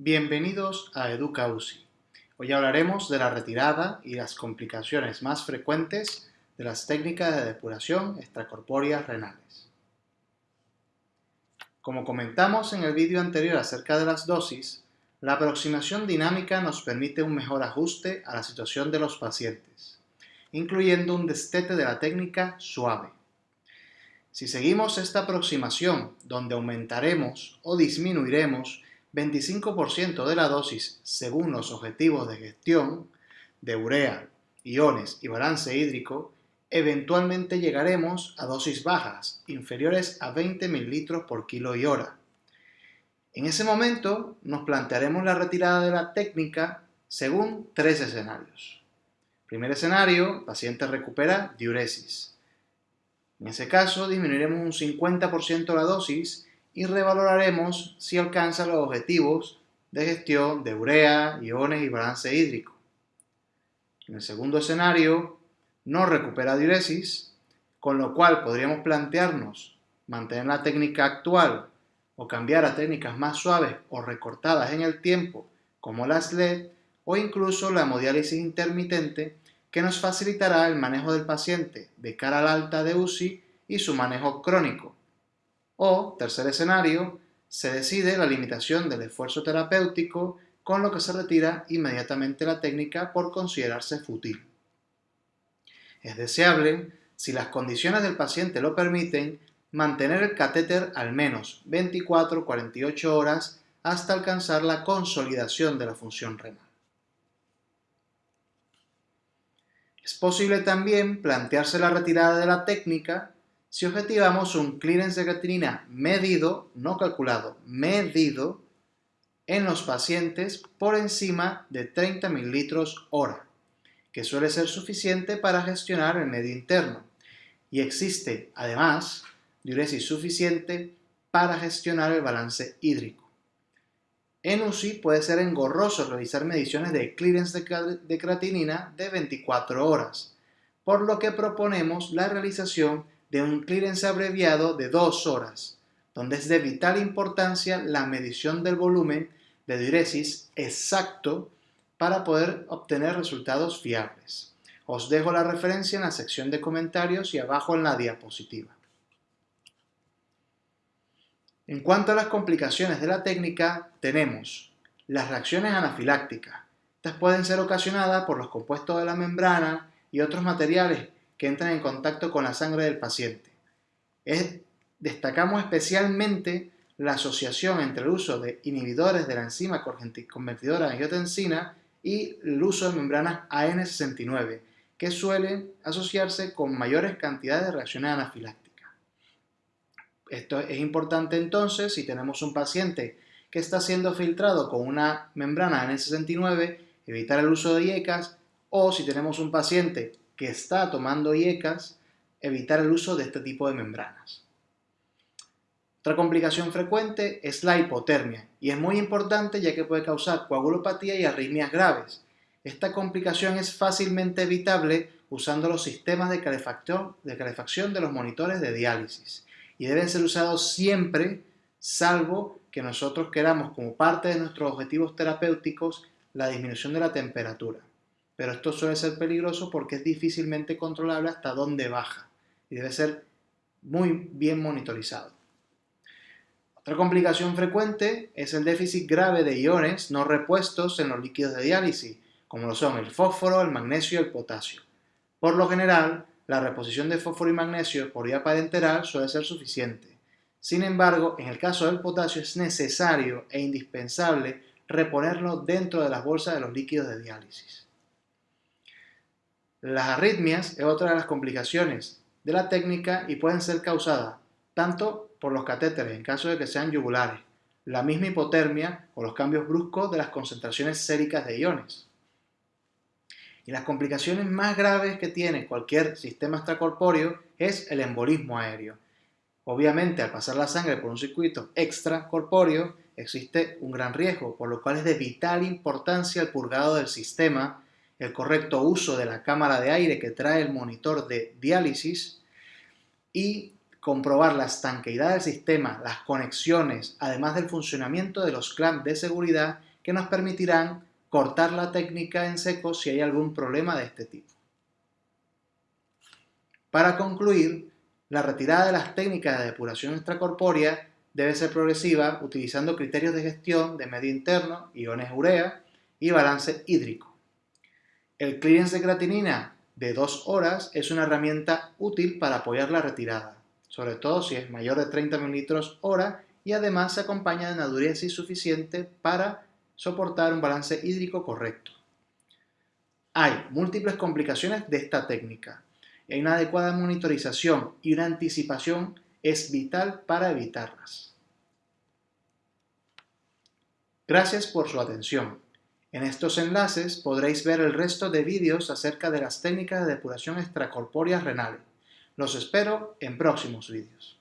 Bienvenidos a Educa UCI. Hoy hablaremos de la retirada y las complicaciones más frecuentes de las técnicas de depuración extracorpóreas renales. Como comentamos en el vídeo anterior acerca de las dosis, la aproximación dinámica nos permite un mejor ajuste a la situación de los pacientes, incluyendo un destete de la técnica suave. Si seguimos esta aproximación, donde aumentaremos o disminuiremos 25% de la dosis según los objetivos de gestión de urea, iones y balance hídrico, eventualmente llegaremos a dosis bajas, inferiores a 20 ml por kilo y hora. En ese momento nos plantearemos la retirada de la técnica según tres escenarios. Primer escenario, paciente recupera diuresis. En ese caso disminuiremos un 50% la dosis y revaloraremos si alcanza los objetivos de gestión de urea, iones y balance hídrico. En el segundo escenario, no recupera diuresis, con lo cual podríamos plantearnos mantener la técnica actual o cambiar a técnicas más suaves o recortadas en el tiempo, como la SLED, o incluso la hemodiálisis intermitente, que nos facilitará el manejo del paciente de cara al alta de UCI y su manejo crónico, o, tercer escenario, se decide la limitación del esfuerzo terapéutico, con lo que se retira inmediatamente la técnica por considerarse fútil. Es deseable, si las condiciones del paciente lo permiten, mantener el catéter al menos 24-48 horas hasta alcanzar la consolidación de la función renal. Es posible también plantearse la retirada de la técnica si objetivamos un clearance de creatinina medido, no calculado, medido, en los pacientes por encima de 30 ml hora, que suele ser suficiente para gestionar el medio interno. Y existe, además, diuresis suficiente para gestionar el balance hídrico. En UCI puede ser engorroso realizar mediciones de clearance de creatinina de 24 horas, por lo que proponemos la realización de un clearance abreviado de dos horas, donde es de vital importancia la medición del volumen de diuresis exacto para poder obtener resultados fiables. Os dejo la referencia en la sección de comentarios y abajo en la diapositiva. En cuanto a las complicaciones de la técnica, tenemos las reacciones anafilácticas. Estas pueden ser ocasionadas por los compuestos de la membrana y otros materiales que entran en contacto con la sangre del paciente. destacamos especialmente la asociación entre el uso de inhibidores de la enzima convertidora de angiotensina y el uso de membranas AN69, que suelen asociarse con mayores cantidades de reacciones anafilácticas. Esto es importante entonces si tenemos un paciente que está siendo filtrado con una membrana AN69, evitar el uso de IECAS, o si tenemos un paciente que está tomando IECAS, evitar el uso de este tipo de membranas. Otra complicación frecuente es la hipotermia y es muy importante ya que puede causar coagulopatía y arritmias graves. Esta complicación es fácilmente evitable usando los sistemas de calefacción de, los monitores de diálisis y deben ser usados siempre salvo que nosotros queramos como parte de nuestros objetivos terapéuticos la disminución de la temperatura pero esto suele ser peligroso porque es difícilmente controlable hasta dónde baja y debe ser muy bien monitorizado. Otra complicación frecuente es el déficit grave de iones no repuestos en los líquidos de diálisis, como lo son el fósforo, el magnesio y el potasio. Por lo general, la reposición de fósforo y magnesio por vía parenteral suele ser suficiente. Sin embargo, en el caso del potasio es necesario e indispensable reponerlo dentro de las bolsas de los líquidos de diálisis. Las arritmias es otra de las complicaciones de la técnica y pueden ser causadas tanto por los catéteres en caso de que sean yugulares, la misma hipotermia o los cambios bruscos de las concentraciones séricas de iones. Y las complicaciones más graves que tiene cualquier sistema extracorpóreo es el embolismo aéreo. Obviamente, al pasar la sangre por un circuito extracorpóreo, existe un gran riesgo, por lo cual es de vital importancia el purgado del sistema el correcto uso de la cámara de aire que trae el monitor de diálisis y comprobar la estanqueidad del sistema, las conexiones, además del funcionamiento de los clamps de seguridad que nos permitirán cortar la técnica en seco si hay algún problema de este tipo. Para concluir, la retirada de las técnicas de depuración extracorpórea debe ser progresiva utilizando criterios de gestión de medio interno, iones urea y balance hídrico. El clearance de creatinina de 2 horas es una herramienta útil para apoyar la retirada, sobre todo si es mayor de 30 ml hora y además se acompaña de una suficiente para soportar un balance hídrico correcto. Hay múltiples complicaciones de esta técnica. Una adecuada monitorización y una anticipación es vital para evitarlas. Gracias por su atención. En estos enlaces podréis ver el resto de vídeos acerca de las técnicas de depuración extracorpórea renal. Los espero en próximos vídeos.